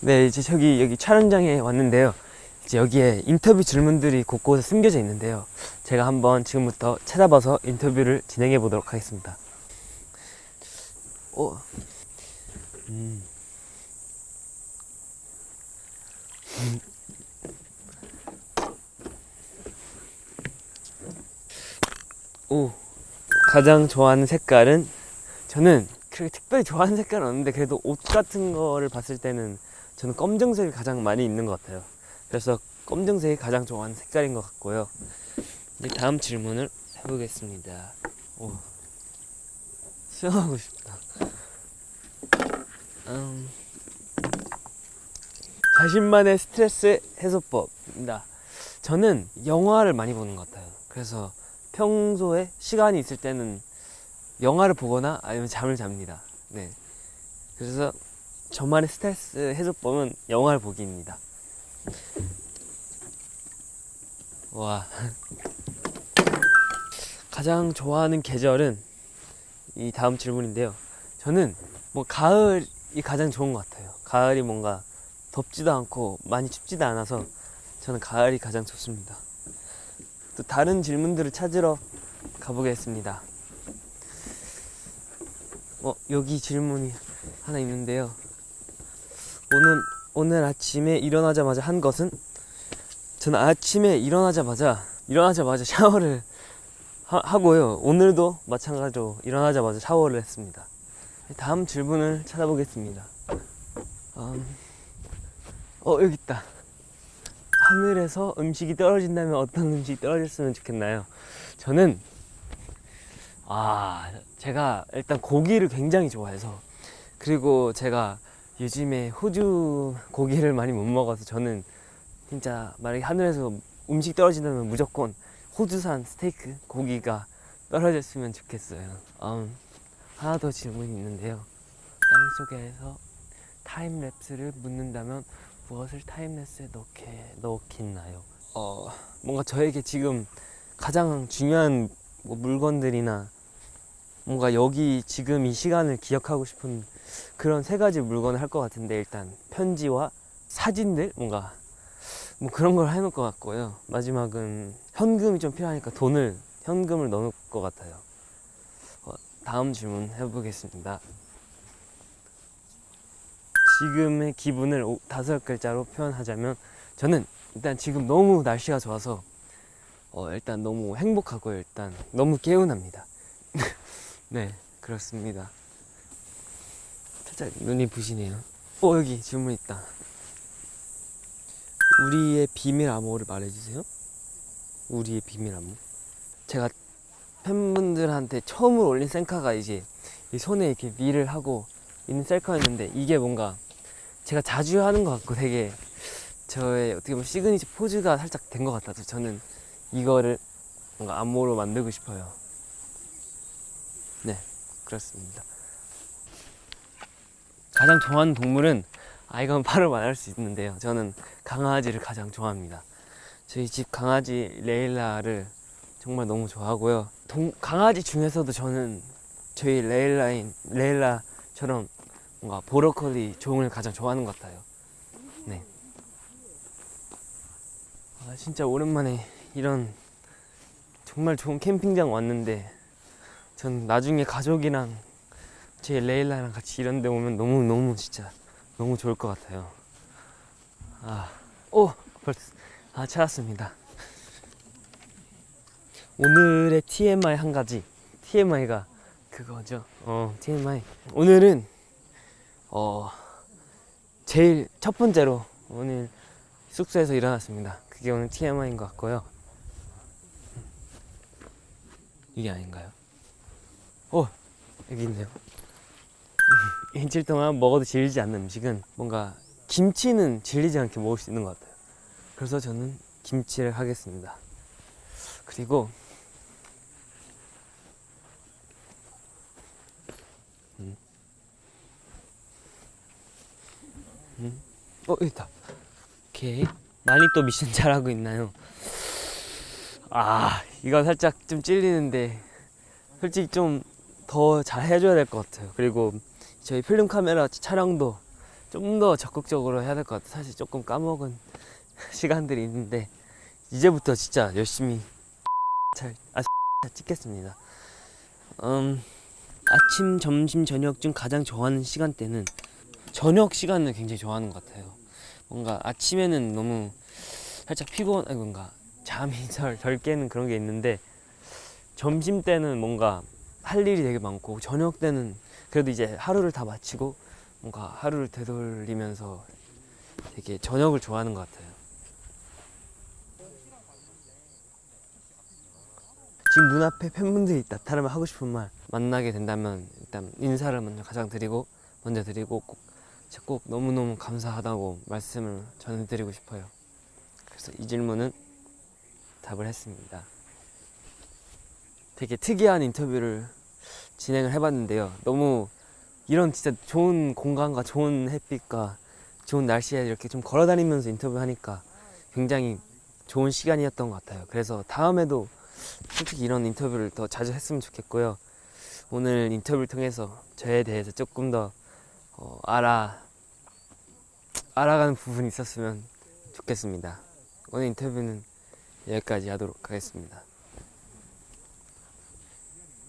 네, 이제 저기 여기 촬영장에 왔는데요. 이제 여기에 인터뷰 질문들이 곳곳에 숨겨져 있는데요. 제가 한번 지금부터 찾아봐서 인터뷰를 진행해 보도록 하겠습니다. 어, 음. 음. 오, 가장 좋아하는 색깔은 저는 그렇게 특별히 좋아하는 색깔은 없는데 그래도 옷 같은 거를 봤을 때는 저는 검정색이 가장 많이 입는 것 같아요. 그래서 검정색이 가장 좋아하는 색깔인 것 같고요. 이제 다음 질문을 해보겠습니다. 오, 수영하고 싶다. 음, 자신만의 스트레스 해소법입니다. 저는 영화를 많이 보는 것 같아요. 그래서 평소에 시간이 있을 때는 영화를 보거나 아니면 잠을 잡니다. 네. 그래서 저만의 스트레스 해소법은 영화를 보기입니다. 와. 가장 좋아하는 계절은 이 다음 질문인데요. 저는 뭐 가을이 가장 좋은 것 같아요. 가을이 뭔가 덥지도 않고 많이 춥지도 않아서 저는 가을이 가장 좋습니다. 또 다른 질문들을 찾으러 가보겠습니다. 어, 여기 질문이 하나 있는데요. 오늘, 오늘 아침에 일어나자마자 한 것은? 저는 아침에 일어나자마자, 일어나자마자 샤워를 하, 고요 오늘도 마찬가지로 일어나자마자 샤워를 했습니다. 다음 질문을 찾아보겠습니다. 음, 어, 여기 있다. 하늘에서 음식이 떨어진다면 어떤 음식이 떨어졌으면 좋겠나요? 저는 아 제가 일단 고기를 굉장히 좋아해서 그리고 제가 요즘에 호주 고기를 많이 못 먹어서 저는 진짜 만약에 하늘에서 음식 떨어진다면 무조건 호주산 스테이크 고기가 떨어졌으면 좋겠어요. 음, 하나 더 질문이 있는데요. 땅 속에서 타임랩스를 묻는다면 무엇을 타임랩스에 넣게 넣겠나요? 어 뭔가 저에게 지금 가장 중요한 뭐 물건들이나 뭔가 여기 지금 이 시간을 기억하고 싶은 그런 세 가지 물건을 할 것 같은데 일단 편지와 사진들 뭔가 뭐 그런 걸 해놓을 것 같고요. 마지막은 현금이 좀 필요하니까 돈을 현금을 넣을 것 같아요. 어, 다음 질문 해보겠습니다. 지금의 기분을 오- 다섯 글자로 표현하자면 저는 일단 지금 너무 날씨가 좋아서 어, 일단 너무 행복하고요 일단 너무 개운합니다 네 그렇습니다. 살짝 눈이 부시네요. 어 여기 질문 있다. 우리의 비밀 암호를 말해주세요. 우리의 비밀 암호. 제가 팬분들한테 처음으로 올린 셀카가 이제 이 손에 이렇게 밀을 하고 있는 셀카였는데 이게 뭔가 제가 자주 하는 것 같고 되게 저의 어떻게 보면 시그니처 포즈가 살짝 된 것 같아서 저는 이거를 뭔가 안무로 만들고 싶어요. 네, 그렇습니다. 가장 좋아하는 동물은 아 이건 바로 말할 수 있는데요. 저는 강아지를 가장 좋아합니다. 저희 집 강아지 레일라를 정말 너무 좋아하고요. 동, 강아지 중에서도 저는 저희 레일라인 레일라처럼 뭔가 보로콜리 종을 가장 좋아하는 것 같아요. 네. 아, 진짜 오랜만에 이런 정말 좋은 캠핑장 왔는데 전 나중에 가족이랑 제 레일라랑 같이 이런 데 오면 너무 너무 진짜 너무 좋을 것 같아요. 아, 오아 찾았습니다. 오늘의 TMI 한 가지 TMI가 그거죠. 어 TMI 오늘은 어 제일 첫 번째로 오늘 숙소에서 일어났습니다. 그게 오늘 TMI인 것 같고요. 이게 아닌가요? 어 여기 있네요. 일주일 동안 먹어도 질리지 않는 음식은 뭔가 김치는 질리지 않게 먹을 수 있는 것 같아요. 그래서 저는 김치를 하겠습니다. 그리고 음. 음. 어 여기 있다. 오케이. 많이 또 미션 잘하고 있나요? 아 이거 살짝 좀 찔리는데 솔직히 좀 더 잘 해줘야 될 것 같아요. 그리고 저희 필름 카메라 촬영도 좀 더 적극적으로 해야 될 것 같아요. 사실 조금 까먹은 시간들이 있는데 이제부터 진짜 열심히 잘 아, 찍겠습니다. 음, 아침, 점심, 저녁 중 가장 좋아하는 시간대는 저녁 시간을 굉장히 좋아하는 것 같아요. 뭔가 아침에는 너무 살짝 피곤, 아니 뭔가 잠이 덜, 덜 깨는 그런 게 있는데 점심 때는 뭔가 할 일이 되게 많고 저녁 때는 그래도 이제 하루를 다 마치고 뭔가 하루를 되돌리면서 되게 저녁을 좋아하는 것 같아요. 지금 눈앞에 팬분들이 나타나면 하고 싶은 말 만나게 된다면 일단 인사를 먼저 가장 드리고 먼저 드리고 꼭, 꼭 너무너무 감사하다고 말씀을 전해드리고 싶어요. 그래서 이 질문은 답을 했습니다. 되게 특이한 인터뷰를 진행을 해봤는데요. 너무 이런 진짜 좋은 공간과 좋은 햇빛과 좋은 날씨에 이렇게 좀 걸어다니면서 인터뷰하니까 굉장히 좋은 시간이었던 것 같아요. 그래서 다음에도 솔직히 이런 인터뷰를 더 자주 했으면 좋겠고요. 오늘 인터뷰를 통해서 저에 대해서 조금 더 어, 알아 알아가는 부분이 있었으면 좋겠습니다. 오늘 인터뷰는 여기까지 하도록 하겠습니다.